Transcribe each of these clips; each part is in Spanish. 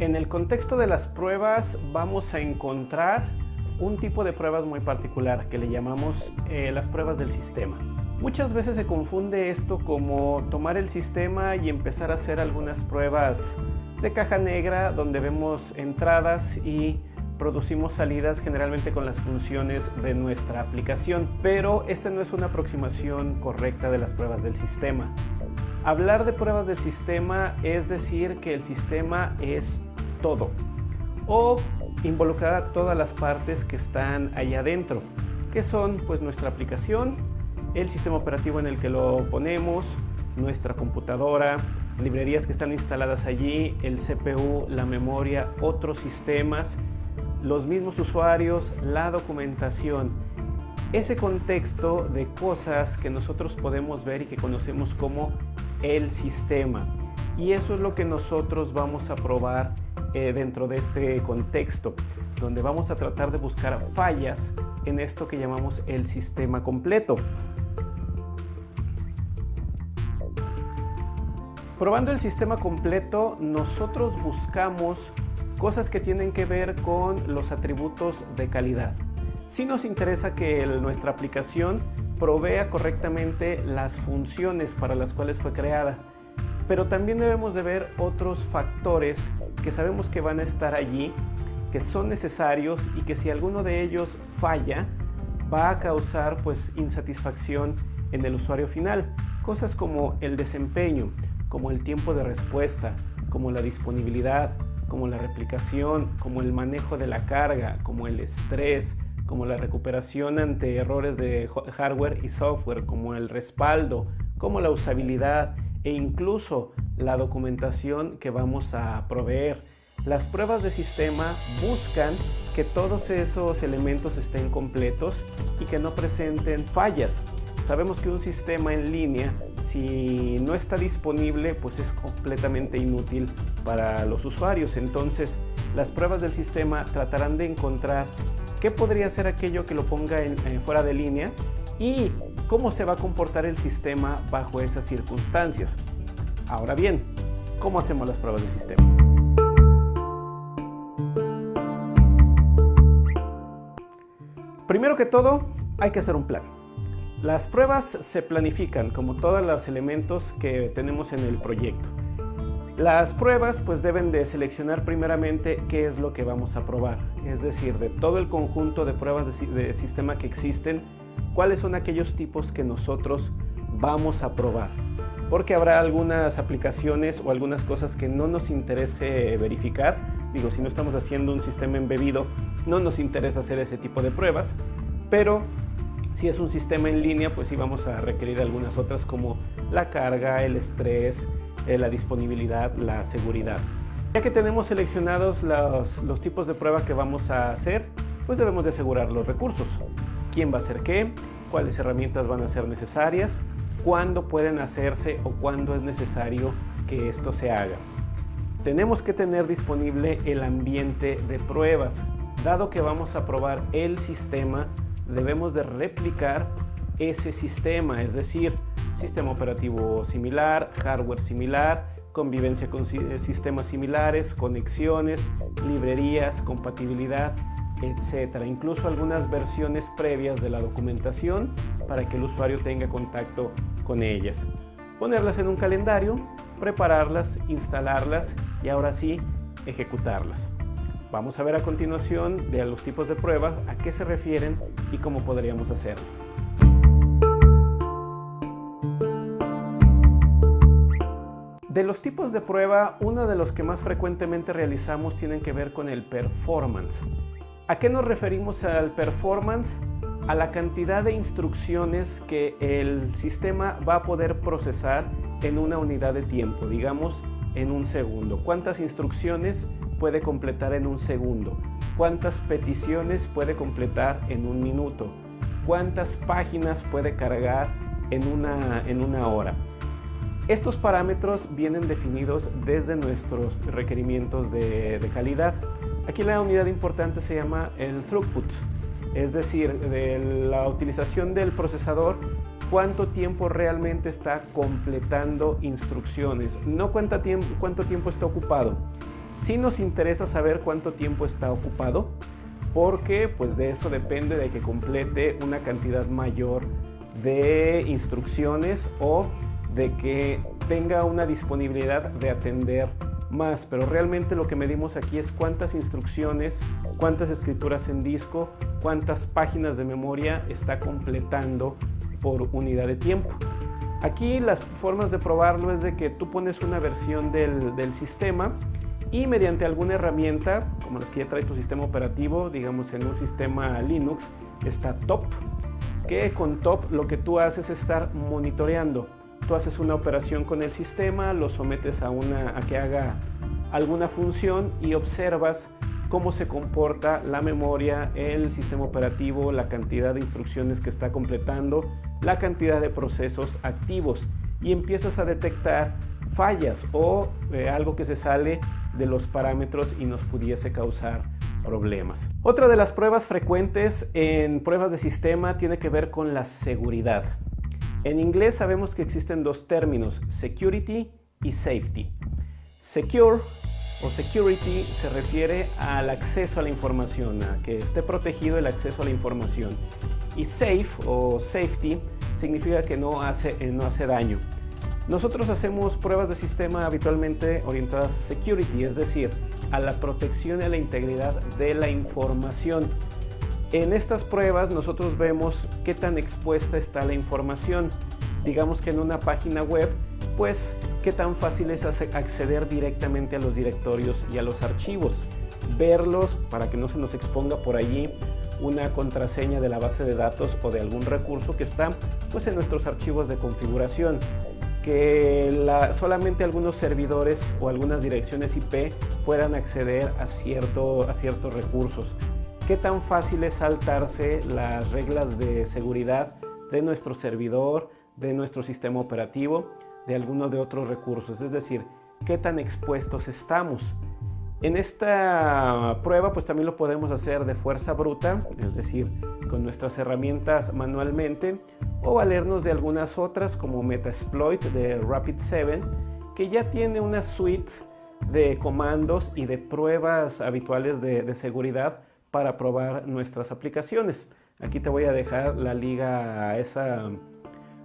En el contexto de las pruebas vamos a encontrar un tipo de pruebas muy particular que le llamamos eh, las pruebas del sistema. Muchas veces se confunde esto como tomar el sistema y empezar a hacer algunas pruebas de caja negra donde vemos entradas y producimos salidas generalmente con las funciones de nuestra aplicación, pero esta no es una aproximación correcta de las pruebas del sistema. Hablar de pruebas del sistema es decir que el sistema es todo o involucrar a todas las partes que están ahí adentro, que son pues nuestra aplicación, el sistema operativo en el que lo ponemos, nuestra computadora, librerías que están instaladas allí, el CPU, la memoria, otros sistemas, los mismos usuarios, la documentación. Ese contexto de cosas que nosotros podemos ver y que conocemos como el sistema. Y eso es lo que nosotros vamos a probar eh, dentro de este contexto, donde vamos a tratar de buscar fallas en esto que llamamos el sistema completo. Probando el sistema completo, nosotros buscamos cosas que tienen que ver con los atributos de calidad. Si nos interesa que nuestra aplicación provea correctamente las funciones para las cuales fue creada. Pero también debemos de ver otros factores que sabemos que van a estar allí, que son necesarios y que si alguno de ellos falla, va a causar pues insatisfacción en el usuario final. Cosas como el desempeño, como el tiempo de respuesta, como la disponibilidad, como la replicación, como el manejo de la carga, como el estrés, como la recuperación ante errores de hardware y software, como el respaldo, como la usabilidad e incluso la documentación que vamos a proveer. Las pruebas de sistema buscan que todos esos elementos estén completos y que no presenten fallas. Sabemos que un sistema en línea, si no está disponible, pues es completamente inútil para los usuarios. Entonces, las pruebas del sistema tratarán de encontrar qué podría ser aquello que lo ponga en, fuera de línea y cómo se va a comportar el sistema bajo esas circunstancias. Ahora bien, ¿cómo hacemos las pruebas de sistema? Primero que todo, hay que hacer un plan. Las pruebas se planifican como todos los elementos que tenemos en el proyecto. Las pruebas pues deben de seleccionar primeramente qué es lo que vamos a probar, es decir, de todo el conjunto de pruebas de, sistema que existen, cuáles son aquellos tipos que nosotros vamos a probar. Porque habrá algunas aplicaciones o algunas cosas que no nos interese verificar. Digo, si no estamos haciendo un sistema embebido, no nos interesa hacer ese tipo de pruebas. Pero si es un sistema en línea, pues sí vamos a requerir algunas otras como la carga, el estrés, eh, la disponibilidad, la seguridad. Ya que tenemos seleccionados los, los tipos de prueba que vamos a hacer, pues debemos de asegurar los recursos. ¿Quién va a hacer qué? ¿Cuáles herramientas van a ser necesarias? ¿Cuándo pueden hacerse o cuándo es necesario que esto se haga? Tenemos que tener disponible el ambiente de pruebas. Dado que vamos a probar el sistema, debemos de replicar ese sistema, es decir, sistema operativo similar, hardware similar, convivencia con sistemas similares, conexiones, librerías, compatibilidad, etcétera. Incluso algunas versiones previas de la documentación para que el usuario tenga contacto con ellas. Ponerlas en un calendario, prepararlas, instalarlas y ahora sí ejecutarlas. Vamos a ver a continuación de los tipos de pruebas, a qué se refieren y cómo podríamos hacerlo. De los tipos de prueba, uno de los que más frecuentemente realizamos tienen que ver con el performance. ¿A qué nos referimos al performance? A la cantidad de instrucciones que el sistema va a poder procesar en una unidad de tiempo, digamos en un segundo. ¿Cuántas instrucciones puede completar en un segundo? ¿Cuántas peticiones puede completar en un minuto? ¿Cuántas páginas puede cargar en una, en una hora? Estos parámetros vienen definidos desde nuestros requerimientos de, calidad. Aquí la unidad importante se llama el throughput, es decir, de la utilización del procesador, cuánto tiempo realmente está completando instrucciones, no cuánto tiempo, cuánto tiempo está ocupado, Sí nos interesa saber cuánto tiempo está ocupado, porque pues de eso depende de que complete una cantidad mayor de instrucciones o de que tenga una disponibilidad de atender más, pero realmente lo que medimos aquí es cuántas instrucciones, cuántas escrituras en disco, cuántas páginas de memoria está completando por unidad de tiempo. Aquí las formas de probarlo es de que tú pones una versión del, del sistema y mediante alguna herramienta, como las que ya trae tu sistema operativo, digamos en un sistema Linux, está Top, que con Top lo que tú haces es estar monitoreando haces una operación con el sistema, lo sometes a, una, a que haga alguna función y observas cómo se comporta la memoria, el sistema operativo, la cantidad de instrucciones que está completando, la cantidad de procesos activos y empiezas a detectar fallas o eh, algo que se sale de los parámetros y nos pudiese causar problemas. Otra de las pruebas frecuentes en pruebas de sistema tiene que ver con la seguridad. En inglés sabemos que existen dos términos, security y safety. Secure o security se refiere al acceso a la información, a que esté protegido el acceso a la información. Y safe o safety significa que no hace, eh, no hace daño. Nosotros hacemos pruebas de sistema habitualmente orientadas a security, es decir, a la protección y a la integridad de la información. En estas pruebas nosotros vemos qué tan expuesta está la información. Digamos que en una página web, pues qué tan fácil es acceder directamente a los directorios y a los archivos. Verlos para que no se nos exponga por allí una contraseña de la base de datos o de algún recurso que está pues, en nuestros archivos de configuración que solamente algunos servidores o algunas direcciones IP puedan acceder a, a ciertos recursos qué tan fácil es saltarse las reglas de seguridad de nuestro servidor, de nuestro sistema operativo, de alguno de otros recursos, es decir, qué tan expuestos estamos. En esta prueba pues también lo podemos hacer de fuerza bruta, es decir, con nuestras herramientas manualmente o valernos de algunas otras como Metasploit de Rapid7 que ya tiene una suite de comandos y de pruebas habituales de, de seguridad para probar nuestras aplicaciones. Aquí te voy a dejar la liga a esa,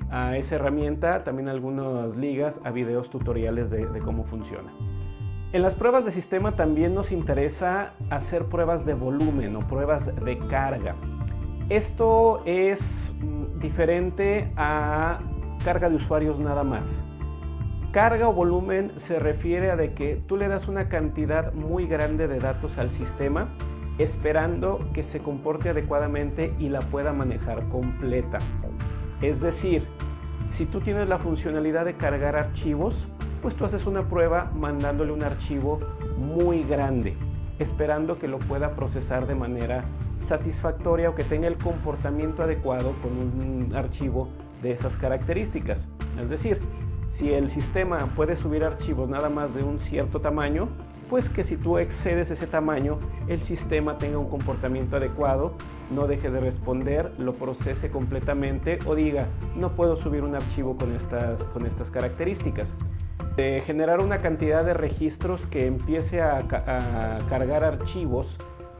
a esa herramienta, también algunas ligas a videos tutoriales de, de cómo funciona. En las pruebas de sistema también nos interesa hacer pruebas de volumen o pruebas de carga. Esto es mm, diferente a carga de usuarios nada más. Carga o volumen se refiere a de que tú le das una cantidad muy grande de datos al sistema esperando que se comporte adecuadamente y la pueda manejar completa. Es decir, si tú tienes la funcionalidad de cargar archivos, pues tú haces una prueba mandándole un archivo muy grande, esperando que lo pueda procesar de manera satisfactoria o que tenga el comportamiento adecuado con un archivo de esas características. Es decir, si el sistema puede subir archivos nada más de un cierto tamaño, pues que si tú excedes ese tamaño, el sistema tenga un comportamiento adecuado, no deje de responder, lo procese completamente o diga, no puedo subir un archivo con estas, con estas características. Generar una cantidad de registros que empiece a, a cargar archivos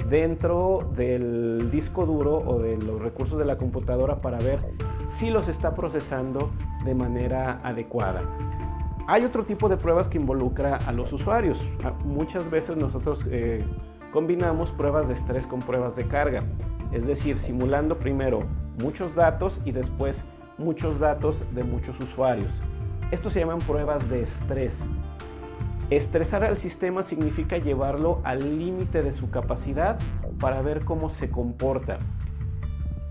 dentro del disco duro o de los recursos de la computadora para ver si los está procesando de manera adecuada. Hay otro tipo de pruebas que involucra a los usuarios. Ah, muchas veces nosotros eh, combinamos pruebas de estrés con pruebas de carga. Es decir, simulando primero muchos datos y después muchos datos de muchos usuarios. Esto se llaman pruebas de estrés. Estresar al sistema significa llevarlo al límite de su capacidad para ver cómo se comporta.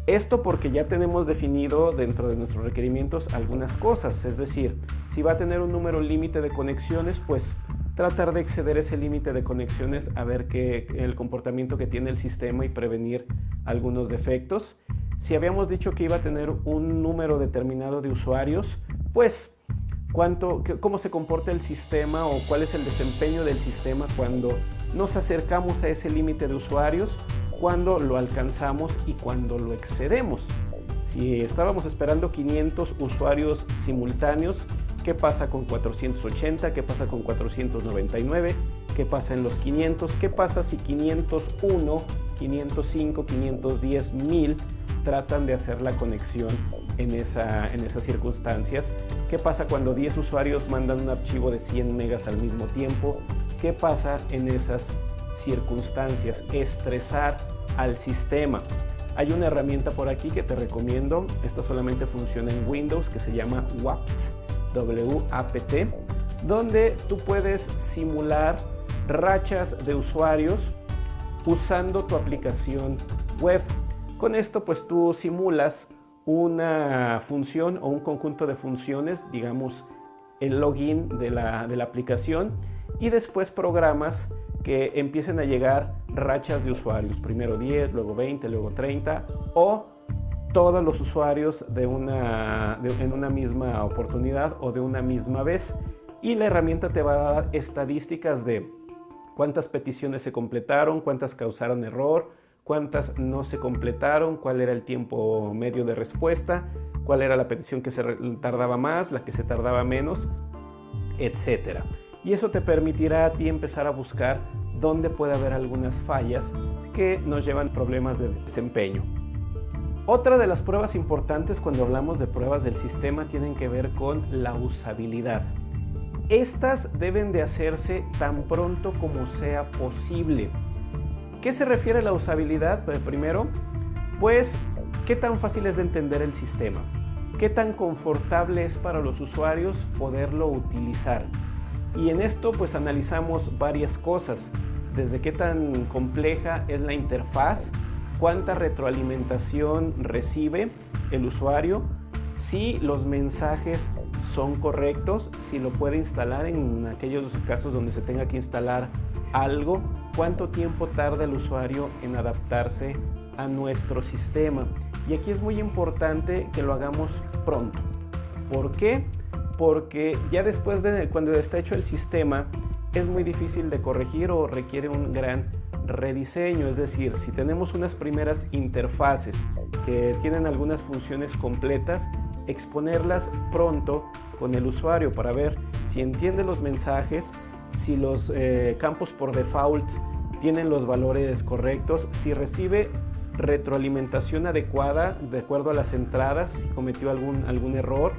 Esto porque ya tenemos definido dentro de nuestros requerimientos algunas cosas, es decir, si va a tener un número límite de conexiones, pues tratar de exceder ese límite de conexiones a ver qué el comportamiento que tiene el sistema y prevenir algunos defectos. Si habíamos dicho que iba a tener un número determinado de usuarios, pues cuánto, cómo se comporta el sistema o cuál es el desempeño del sistema cuando nos acercamos a ese límite de usuarios cuando lo alcanzamos y cuando lo excedemos. Si estábamos esperando 500 usuarios simultáneos, ¿qué pasa con 480? ¿Qué pasa con 499? qué pasa en los 500, qué pasa si 501, 505, 510, 1000 tratan de hacer la conexión en, esa, en esas circunstancias. ¿Qué pasa cuando 10 usuarios mandan un archivo de 100 megas al mismo tiempo? ¿Qué pasa en esas circunstancias? Estresar al sistema. Hay una herramienta por aquí que te recomiendo. Esta solamente funciona en Windows que se llama WAPT, W-A-P-T, donde tú puedes simular rachas de usuarios usando tu aplicación web. Con esto pues tú simulas una función o un conjunto de funciones, digamos el login de la, de la aplicación y después programas que empiecen a llegar rachas de usuarios, primero 10, luego 20, luego 30 o todos los usuarios de una, en una misma oportunidad o de una misma vez. Y la herramienta te va a dar estadísticas de cuántas peticiones se completaron, cuántas causaron error, cuántas no se completaron, cuál era el tiempo medio de respuesta, cuál era la petición que se tardaba más, la que se tardaba menos, etc. Y eso te permitirá a ti empezar a buscar dónde puede haber algunas fallas que nos llevan problemas de desempeño. Otra de las pruebas importantes cuando hablamos de pruebas del sistema tienen que ver con la usabilidad. Estas deben de hacerse tan pronto como sea posible. ¿Qué se refiere la usabilidad? Pues primero, pues, ¿qué tan fácil es de entender el sistema? ¿Qué tan confortable es para los usuarios poderlo utilizar? Y en esto pues analizamos varias cosas, desde qué tan compleja es la interfaz, cuánta retroalimentación recibe el usuario, si los mensajes son correctos, si lo puede instalar en aquellos casos donde se tenga que instalar algo, cuánto tiempo tarda el usuario en adaptarse a nuestro sistema. Y aquí es muy importante que lo hagamos pronto. ¿Por qué? Porque ya después de cuando está hecho el sistema, es muy difícil de corregir o requiere un gran rediseño. Es decir, si tenemos unas primeras interfaces que tienen algunas funciones completas, exponerlas pronto con el usuario para ver si entiende los mensajes, si los eh, campos por default tienen los valores correctos, si recibe retroalimentación adecuada de acuerdo a las entradas, si cometió algún, algún error,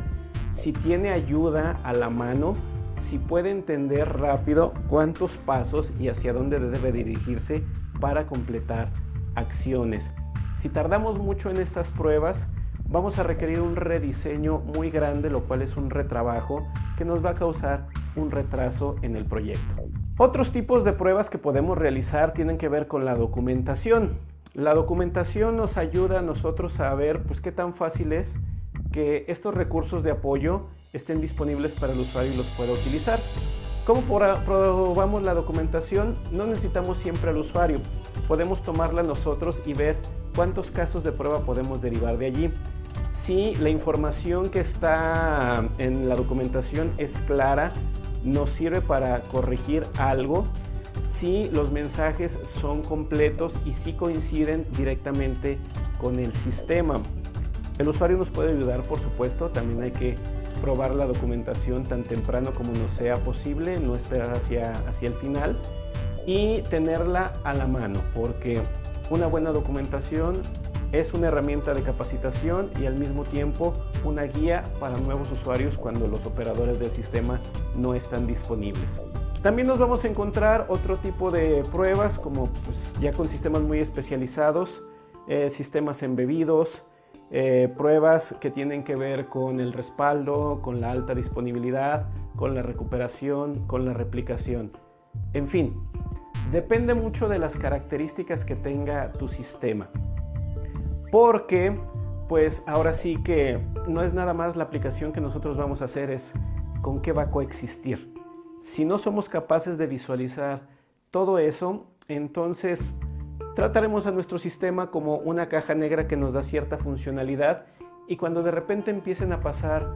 si tiene ayuda a la mano, si puede entender rápido cuántos pasos y hacia dónde debe dirigirse para completar acciones. Si tardamos mucho en estas pruebas, vamos a requerir un rediseño muy grande, lo cual es un retrabajo que nos va a causar un retraso en el proyecto. Otros tipos de pruebas que podemos realizar tienen que ver con la documentación. La documentación nos ayuda a nosotros a ver pues, qué tan fácil es que estos recursos de apoyo estén disponibles para el usuario y los pueda utilizar. ¿Cómo probamos la documentación? No necesitamos siempre al usuario. Podemos tomarla nosotros y ver cuántos casos de prueba podemos derivar de allí. Si la información que está en la documentación es clara, nos sirve para corregir algo si los mensajes son completos y si coinciden directamente con el sistema. El usuario nos puede ayudar, por supuesto, también hay que probar la documentación tan temprano como nos sea posible, no esperar hacia, hacia el final y tenerla a la mano, porque una buena documentación es una herramienta de capacitación y al mismo tiempo una guía para nuevos usuarios cuando los operadores del sistema no están disponibles. También nos vamos a encontrar otro tipo de pruebas como pues, ya con sistemas muy especializados, eh, sistemas embebidos, eh, pruebas que tienen que ver con el respaldo, con la alta disponibilidad, con la recuperación, con la replicación. En fin, depende mucho de las características que tenga tu sistema porque pues ahora sí que no es nada más la aplicación que nosotros vamos a hacer, es con qué va a coexistir. Si no somos capaces de visualizar todo eso, entonces trataremos a nuestro sistema como una caja negra que nos da cierta funcionalidad y cuando de repente empiecen a pasar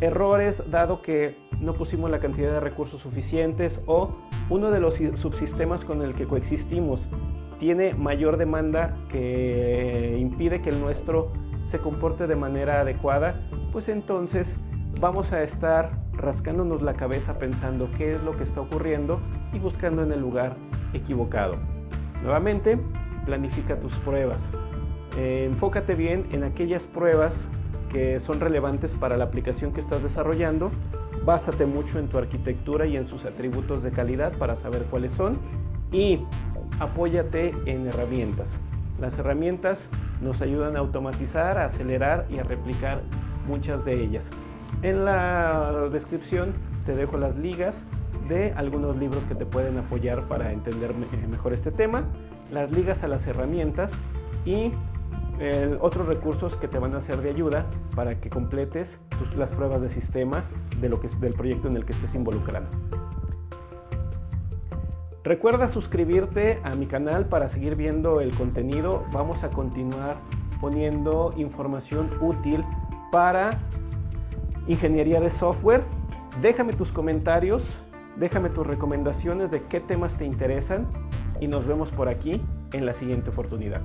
errores dado que no pusimos la cantidad de recursos suficientes o uno de los subsistemas con el que coexistimos tiene mayor demanda que impide que el nuestro se comporte de manera adecuada, pues entonces vamos a estar rascándonos la cabeza pensando qué es lo que está ocurriendo y buscando en el lugar equivocado. Nuevamente, planifica tus pruebas. Eh, enfócate bien en aquellas pruebas que son relevantes para la aplicación que estás desarrollando. Básate mucho en tu arquitectura y en sus atributos de calidad para saber cuáles son y apóyate en herramientas. Las herramientas nos ayudan a automatizar, a acelerar y a replicar muchas de ellas. En la descripción te dejo las ligas de algunos libros que te pueden apoyar para entender mejor este tema, las ligas a las herramientas y otros recursos que te van a ser de ayuda para que completes las pruebas de sistema de lo que, del proyecto en el que estés involucrado. Recuerda suscribirte a mi canal para seguir viendo el contenido. Vamos a continuar poniendo información útil para ingeniería de software. Déjame tus comentarios, déjame tus recomendaciones de qué temas te interesan y nos vemos por aquí en la siguiente oportunidad.